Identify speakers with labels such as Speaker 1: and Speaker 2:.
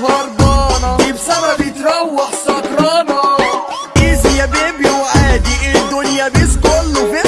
Speaker 1: هربانة دي بسببي تروح سكرانة. easy يا baby وعادي الدنيا peace كله face